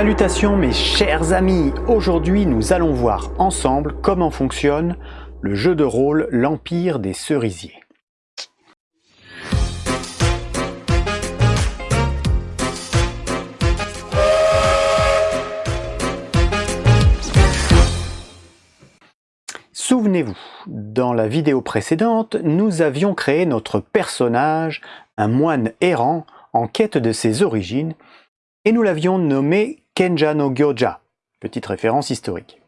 Salutations mes chers amis, aujourd'hui nous allons voir ensemble comment fonctionne le jeu de rôle L'Empire des Cerisiers. Souvenez-vous, dans la vidéo précédente, nous avions créé notre personnage, un moine errant en quête de ses origines, et nous l'avions nommé Kenja no Gyoja, petite référence historique.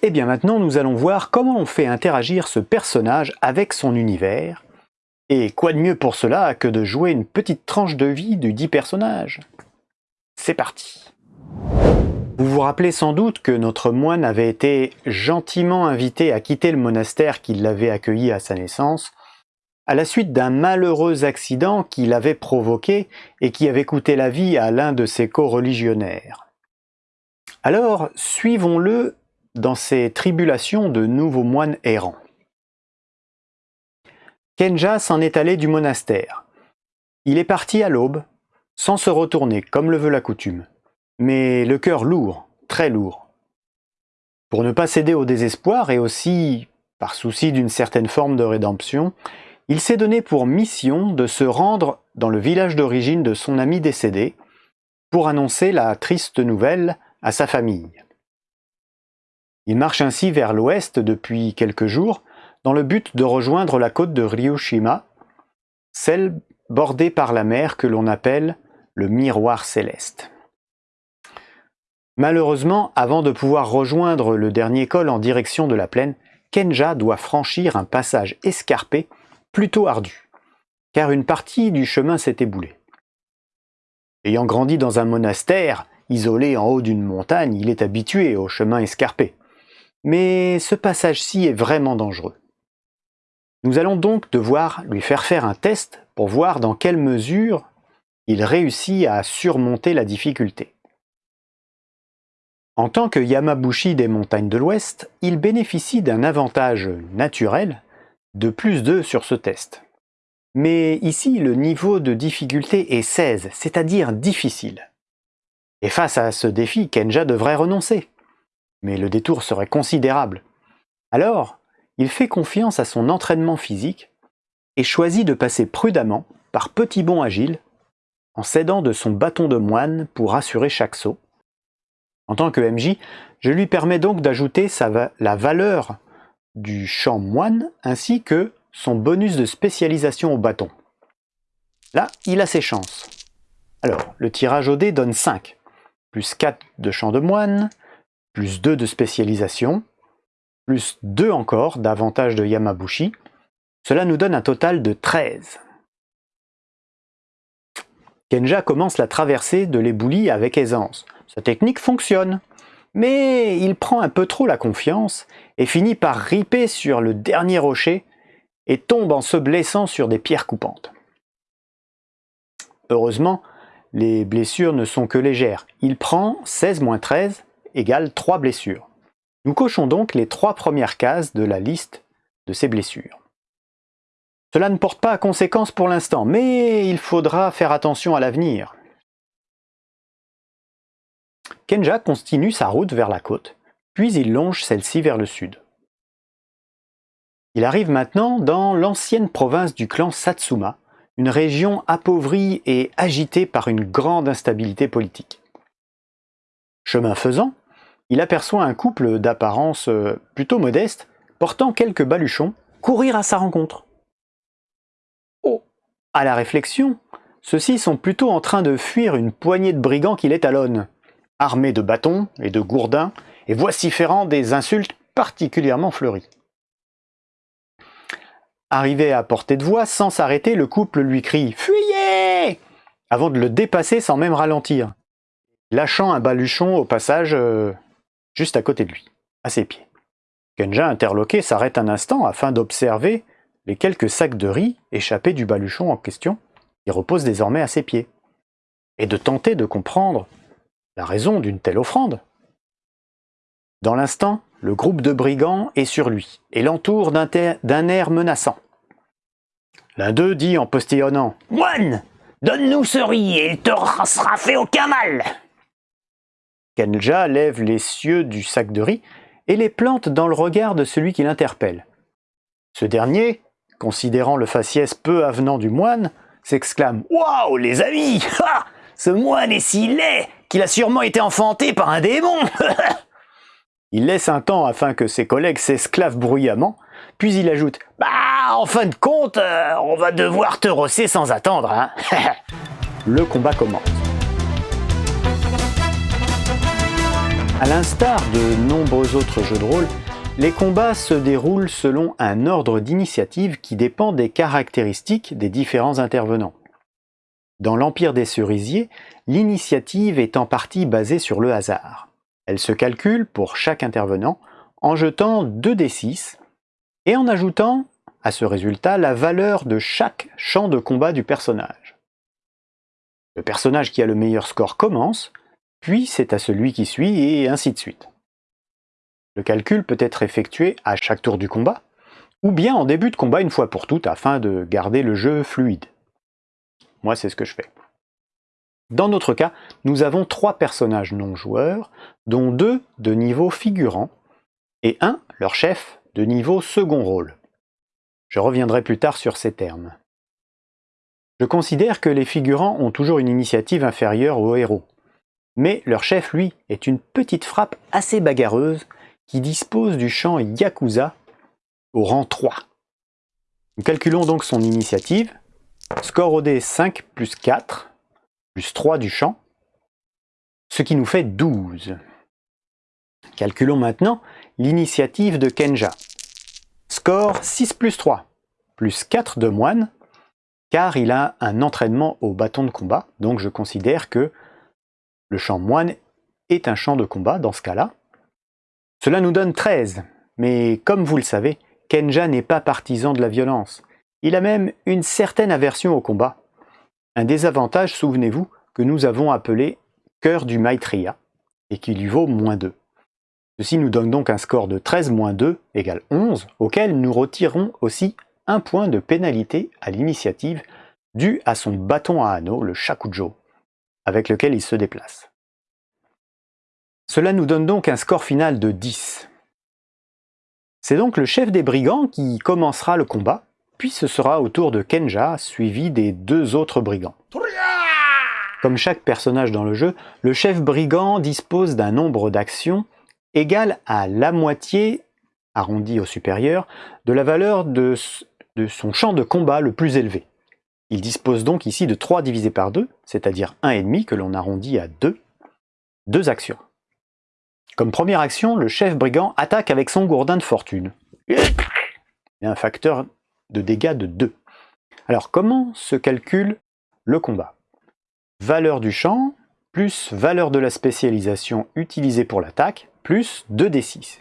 Et eh bien maintenant, nous allons voir comment on fait interagir ce personnage avec son univers, et quoi de mieux pour cela que de jouer une petite tranche de vie du dit personnage? C'est parti. Vous vous rappelez sans doute que notre moine avait été gentiment invité à quitter le monastère qui l'avait accueilli à sa naissance, à la suite d'un malheureux accident qu'il avait provoqué et qui avait coûté la vie à l'un de ses co-religionnaires. Alors, suivons-le dans ses tribulations de nouveaux moines errants. Kenja s'en est allé du monastère. Il est parti à l'aube, sans se retourner, comme le veut la coutume, mais le cœur lourd, très lourd. Pour ne pas céder au désespoir et aussi, par souci d'une certaine forme de rédemption, il s'est donné pour mission de se rendre dans le village d'origine de son ami décédé pour annoncer la triste nouvelle à sa famille. Il marche ainsi vers l'ouest depuis quelques jours dans le but de rejoindre la côte de Ryushima, celle bordée par la mer que l'on appelle le miroir céleste. Malheureusement, avant de pouvoir rejoindre le dernier col en direction de la plaine, Kenja doit franchir un passage escarpé plutôt ardu, car une partie du chemin s'est éboulée. Ayant grandi dans un monastère, isolé en haut d'une montagne, il est habitué au chemin escarpé. Mais ce passage-ci est vraiment dangereux. Nous allons donc devoir lui faire faire un test pour voir dans quelle mesure il réussit à surmonter la difficulté. En tant que Yamabushi des montagnes de l'Ouest, il bénéficie d'un avantage naturel de plus 2 sur ce test. Mais ici, le niveau de difficulté est 16, c'est-à-dire difficile. Et face à ce défi, Kenja devrait renoncer. Mais le détour serait considérable. Alors, il fait confiance à son entraînement physique et choisit de passer prudemment, par petits bonds agiles, en s'aidant de son bâton de moine pour assurer chaque saut. En tant que MJ, je lui permets donc d'ajouter la valeur du champ moine ainsi que son bonus de spécialisation au bâton. Là, il a ses chances. Alors, le tirage au dé donne 5, plus 4 de champ de moine, plus 2 de spécialisation, plus 2 encore d'avantage de Yamabushi. Cela nous donne un total de 13. Kenja commence la traversée de l'éboulis avec aisance. Sa technique fonctionne. Mais il prend un peu trop la confiance et finit par riper sur le dernier rocher et tombe en se blessant sur des pierres coupantes. Heureusement, les blessures ne sont que légères. Il prend 16 13 égale 3 blessures. Nous cochons donc les trois premières cases de la liste de ces blessures. Cela ne porte pas à conséquence pour l'instant, mais il faudra faire attention à l'avenir. Kenja continue sa route vers la côte, puis il longe celle-ci vers le sud. Il arrive maintenant dans l'ancienne province du clan Satsuma, une région appauvrie et agitée par une grande instabilité politique. Chemin faisant, il aperçoit un couple d'apparence euh, plutôt modeste, portant quelques baluchons, courir à sa rencontre. Oh À la réflexion, ceux-ci sont plutôt en train de fuir une poignée de brigands qui les talonnent armé de bâtons et de gourdins, et vociférant des insultes particulièrement fleuries. Arrivé à portée de voix, sans s'arrêter, le couple lui crie « Fuyez !» avant de le dépasser sans même ralentir, lâchant un baluchon au passage euh, juste à côté de lui, à ses pieds. Kenja, interloqué, s'arrête un instant afin d'observer les quelques sacs de riz échappés du baluchon en question, qui repose désormais à ses pieds, et de tenter de comprendre la raison d'une telle offrande. Dans l'instant, le groupe de brigands est sur lui et l'entoure d'un air menaçant. L'un d'eux dit en postillonnant « Moine, donne-nous ce riz et il te sera fait aucun mal !» Kenja lève les cieux du sac de riz et les plante dans le regard de celui qui l'interpelle. Ce dernier, considérant le faciès peu avenant du moine, s'exclame « Waouh, les amis Ce moine est si laid qu'il a sûrement été enfanté par un démon !» Il laisse un temps afin que ses collègues s'esclavent bruyamment, puis il ajoute « Bah, en fin de compte, euh, on va devoir te rosser sans attendre, hein Le combat commence. À l'instar de nombreux autres jeux de rôle, les combats se déroulent selon un ordre d'initiative qui dépend des caractéristiques des différents intervenants. Dans l'Empire des Cerisiers, l'initiative est en partie basée sur le hasard. Elle se calcule pour chaque intervenant en jetant 2 d 6 et en ajoutant à ce résultat la valeur de chaque champ de combat du personnage. Le personnage qui a le meilleur score commence, puis c'est à celui qui suit et ainsi de suite. Le calcul peut être effectué à chaque tour du combat, ou bien en début de combat une fois pour toutes afin de garder le jeu fluide. Moi c'est ce que je fais. Dans notre cas, nous avons trois personnages non joueurs, dont deux de niveau figurant, et un, leur chef, de niveau second rôle. Je reviendrai plus tard sur ces termes. Je considère que les figurants ont toujours une initiative inférieure aux héros, mais leur chef, lui, est une petite frappe assez bagarreuse qui dispose du champ Yakuza au rang 3. Nous calculons donc son initiative. Score au dé 5 plus 4, plus 3 du champ, ce qui nous fait 12. Calculons maintenant l'initiative de Kenja. Score 6 plus 3, plus 4 de moine, car il a un entraînement au bâton de combat, donc je considère que le champ moine est un champ de combat dans ce cas-là. Cela nous donne 13, mais comme vous le savez, Kenja n'est pas partisan de la violence. Il a même une certaine aversion au combat. Un désavantage, souvenez-vous, que nous avons appelé cœur du Maitreya, et qui lui vaut moins 2. Ceci nous donne donc un score de 13 moins 2 égale 11, auquel nous retirons aussi un point de pénalité à l'initiative dû à son bâton à anneau, le Shakujo, avec lequel il se déplace. Cela nous donne donc un score final de 10. C'est donc le chef des brigands qui commencera le combat, puis ce sera au tour de Kenja, suivi des deux autres brigands. Comme chaque personnage dans le jeu, le chef brigand dispose d'un nombre d'actions égal à la moitié, arrondi au supérieur, de la valeur de, son champ de combat le plus élevé. Il dispose donc ici de 3 divisé par 2, c'est-à-dire 1,5 que l'on arrondit à 2, deux actions. Comme première action, le chef brigand attaque avec son gourdin de fortune. Un facteur de dégâts de 2. Alors comment se calcule le combat? Valeur du champ plus valeur de la spécialisation utilisée pour l'attaque plus 2d6.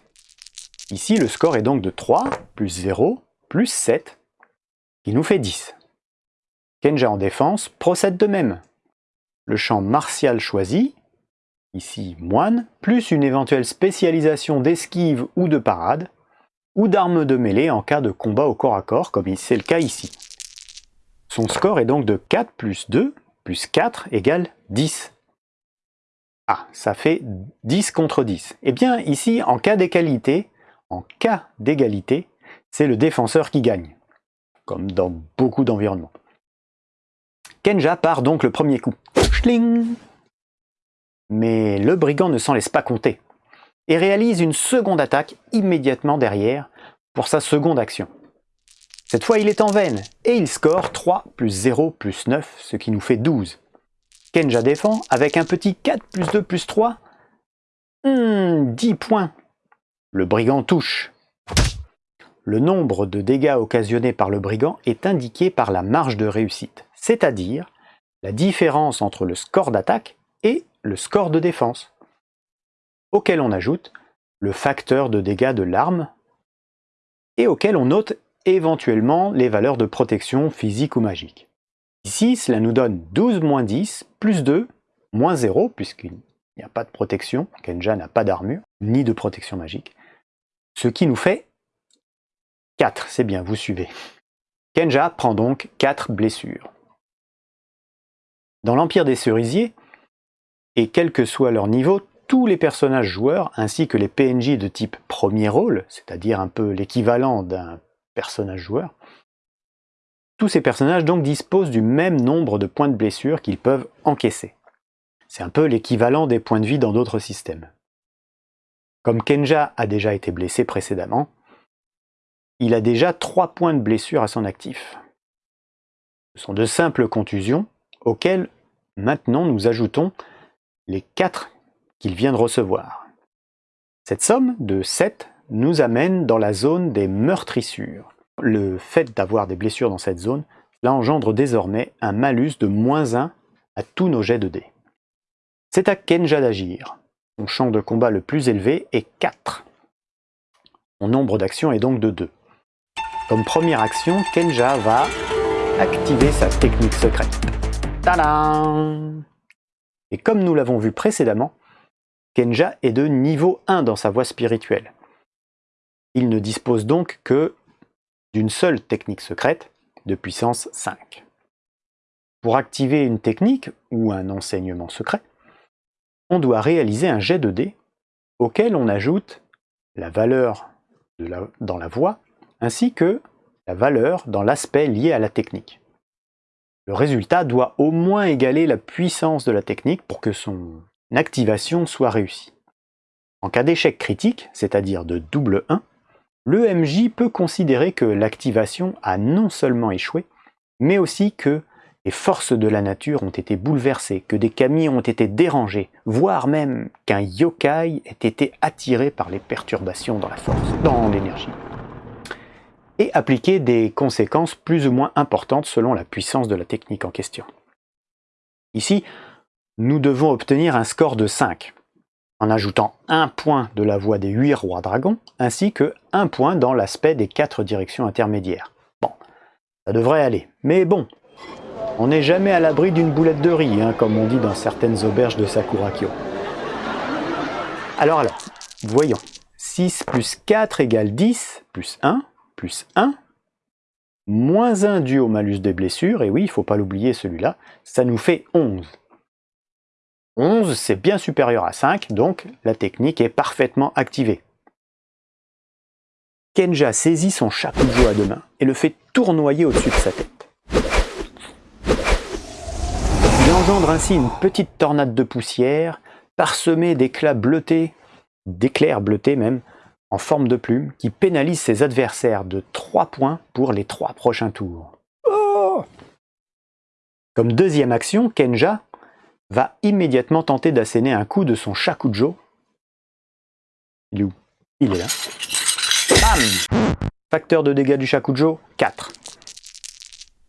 Ici, le score est donc de 3 plus 0 plus 7, qui nous fait 10. Kenja en défense procède de même. Le champ martial choisi, ici moine, plus une éventuelle spécialisation d'esquive ou de parade, ou d'armes de mêlée en cas de combat au corps à corps, comme c'est le cas ici. Son score est donc de 4 plus 2 plus 4 égale 10. Ah, ça fait 10 contre 10. Eh bien, ici, en cas d'égalité, en cas d'égalité, c'est le défenseur qui gagne, comme dans beaucoup d'environnements. Kenja part donc le premier coup. Mais le brigand ne s'en laisse pas compter et réalise une seconde attaque immédiatement derrière pour sa seconde action. Cette fois, il est en veine et il score 3 plus 0 plus 9, ce qui nous fait 12. Kenja défend avec un petit 4 plus 2 plus 3. 10 points. Le brigand touche. Le nombre de dégâts occasionnés par le brigand est indiqué par la marge de réussite c'est-à-dire la différence entre le score d'attaque et le score de défense, auquel on ajoute le facteur de dégâts de l'arme et auquel on note éventuellement les valeurs de protection physique ou magique. Ici, cela nous donne 12 moins 10 plus 2 moins 0, puisqu'il n'y a pas de protection, Kenja n'a pas d'armure, ni de protection magique, ce qui nous fait 4, c'est bien, vous suivez. Kenja prend donc 4 blessures. Dans l'Empire des Cerisiers, et quel que soit leur niveau, tous les personnages joueurs, ainsi que les PNJ de type premier rôle, c'est-à-dire un peu l'équivalent d'un personnage joueur, tous ces personnages donc disposent du même nombre de points de blessure qu'ils peuvent encaisser. C'est un peu l'équivalent des points de vie dans d'autres systèmes. Comme Kenja a déjà été blessé précédemment, il a déjà 3 points de blessure à son actif. Ce sont de simples contusions auxquelles maintenant nous ajoutons les 4 qu'il vient de recevoir. Cette somme de 7 nous amène dans la zone des meurtrissures. Le fait d'avoir des blessures dans cette zone, cela engendre désormais un malus de moins 1 à tous nos jets de dés. C'est à Kenja d'agir. Son champ de combat le plus élevé est 4. Son nombre d'actions est donc de 2. Comme première action, Kenja va activer sa technique secrète. Tadam Et comme nous l'avons vu précédemment, Kenja est de niveau 1 dans sa voie spirituelle. Il ne dispose donc que d'une seule technique secrète de puissance 5. Pour activer une technique ou un enseignement secret, on doit réaliser un jet de dés auquel on ajoute la valeur dans la voie ainsi que la valeur dans l'aspect lié à la technique. Le résultat doit au moins égaler la puissance de la technique pour que son activation soit réussie. En cas d'échec critique, c'est-à-dire de double 1, le MJ peut considérer que l'activation a non seulement échoué, mais aussi que les forces de la nature ont été bouleversées, que des kami ont été dérangés, voire même qu'un yokai ait été attiré par les perturbations dans la force, dans l'énergie et appliquer des conséquences plus ou moins importantes selon la puissance de la technique en question. Ici, nous devons obtenir un score de 5, en ajoutant un point de la voie des 8 rois dragons, ainsi que un point dans l'aspect des 4 directions intermédiaires. Bon, ça devrait aller. Mais bon, on n'est jamais à l'abri d'une boulette de riz, hein, comme on dit dans certaines auberges de Sakurakyo. Alors alors, voyons. 6 plus 4 égale 10, plus 1, plus 1, moins 1 dû au malus des blessures, et oui, il ne faut pas l'oublier celui-là, ça nous fait 11. 11, c'est bien supérieur à 5, donc la technique est parfaitement activée. Kenja saisit son shakujo à deux mains et le fait tournoyer au-dessus de sa tête. Il engendre ainsi une petite tornade de poussière, parsemée d'éclats bleutés, d'éclairs bleutés même, en forme de plume qui pénalise ses adversaires de 3 points pour les 3 prochains tours. Oh Comme deuxième action, Kenja va immédiatement tenter d'asséner un coup de son Shakujo. Il est où? Il est là. Bam Facteur de dégâts du Shakujo, 4.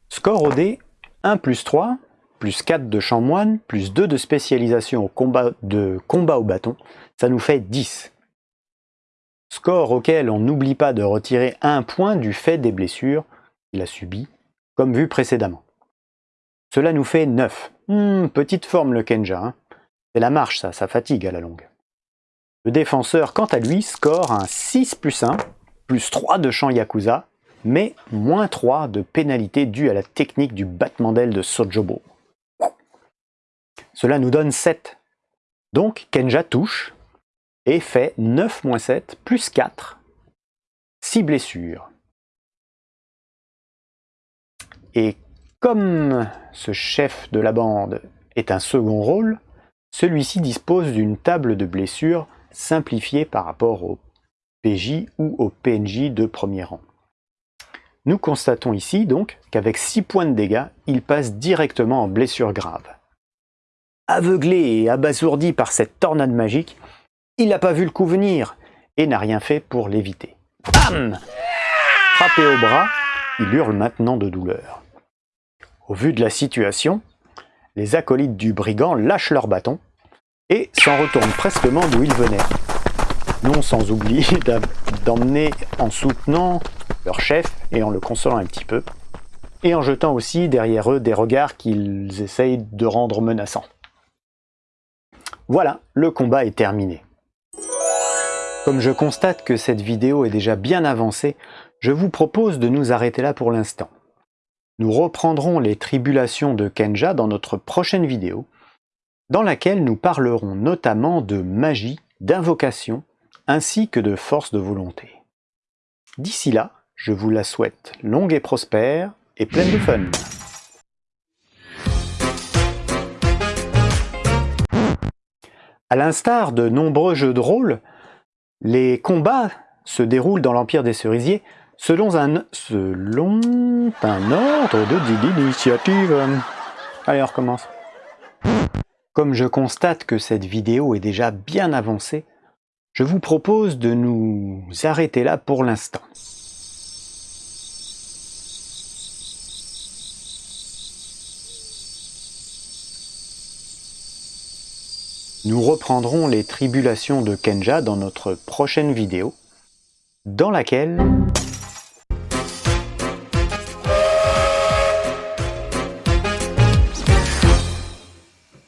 Score au dé, 1 plus 3, plus 4 de champ moine, plus 2 de spécialisation au combat, de combat au bâton, ça nous fait 10 score auquel on n'oublie pas de retirer un point du fait des blessures qu'il a subies, comme vu précédemment. Cela nous fait 9. Hmm, petite forme le Kenja. Hein. C'est la marche ça, ça fatigue à la longue. Le défenseur, quant à lui, score un 6 plus 1, plus 3 de champ Yakuza, mais moins 3 de pénalité due à la technique du battement d'aile de Sojobo. Cela nous donne 7. Donc Kenja touche, et fait 9 moins 7 plus 4, 6 blessures. Et comme ce chef de la bande est un second rôle, celui-ci dispose d'une table de blessures simplifiée par rapport au PJ ou au PNJ de premier rang. Nous constatons ici donc qu'avec 6 points de dégâts, il passe directement en blessure grave. Aveuglé et abasourdi par cette tornade magique, il n'a pas vu le coup venir et n'a rien fait pour l'éviter. Bam Frappé au bras, il hurle maintenant de douleur. Au vu de la situation, les acolytes du brigand lâchent leur bâton et s'en retournent prestement d'où ils venaient. Non sans oublier d'emmener en soutenant leur chef et en le consolant un petit peu, et en jetant aussi derrière eux des regards qu'ils essayent de rendre menaçants. Voilà, le combat est terminé. Comme je constate que cette vidéo est déjà bien avancée, je vous propose de nous arrêter là pour l'instant. Nous reprendrons les tribulations de Kenja dans notre prochaine vidéo, dans laquelle nous parlerons notamment de magie, d'invocation, ainsi que de force de volonté. D'ici là, je vous la souhaite longue et prospère et pleine de fun. À l'instar de nombreux jeux de rôle, les combats se déroulent dans l'Empire des Cerisiers selon un, selon un ordre de d'initiative. Allez, on recommence. Comme je constate que cette vidéo est déjà bien avancée, je vous propose de nous arrêter là pour l'instant. Nous reprendrons les tribulations de Kenja dans notre prochaine vidéo, dans laquelle